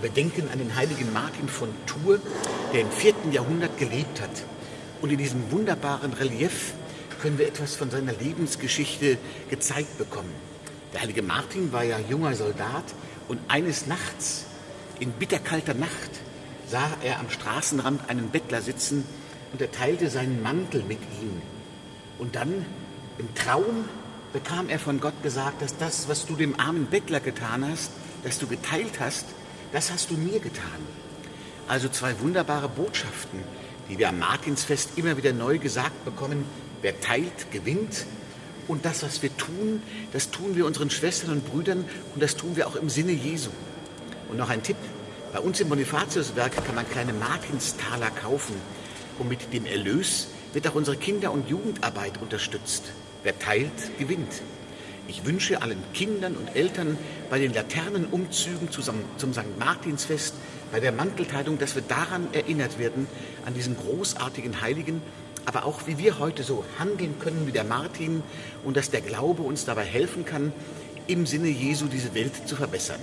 Wir denken an den heiligen Martin von Tours, der im 4. Jahrhundert gelebt hat. Und in diesem wunderbaren Relief können wir etwas von seiner Lebensgeschichte gezeigt bekommen. Der heilige Martin war ja junger Soldat und eines Nachts, in bitterkalter Nacht, sah er am Straßenrand einen Bettler sitzen und er teilte seinen Mantel mit ihm. Und dann im Traum bekam er von Gott gesagt, dass das, was du dem armen Bettler getan hast, dass du geteilt hast, das hast du mir getan. Also zwei wunderbare Botschaften, die wir am Martinsfest immer wieder neu gesagt bekommen. Wer teilt, gewinnt. Und das, was wir tun, das tun wir unseren Schwestern und Brüdern und das tun wir auch im Sinne Jesu. Und noch ein Tipp. Bei uns im Bonifatiuswerk kann man kleine Martinstaler kaufen. Und mit dem Erlös wird auch unsere Kinder- und Jugendarbeit unterstützt. Wer teilt, gewinnt. Ich wünsche allen Kindern und Eltern bei den Laternenumzügen zum, St. Martinsfest, bei der Mantelteilung, dass wir daran erinnert werden, an diesen großartigen Heiligen, aber auch wie wir heute so handeln können wie der Martin und dass der Glaube uns dabei helfen kann, im Sinne Jesu diese Welt zu verbessern.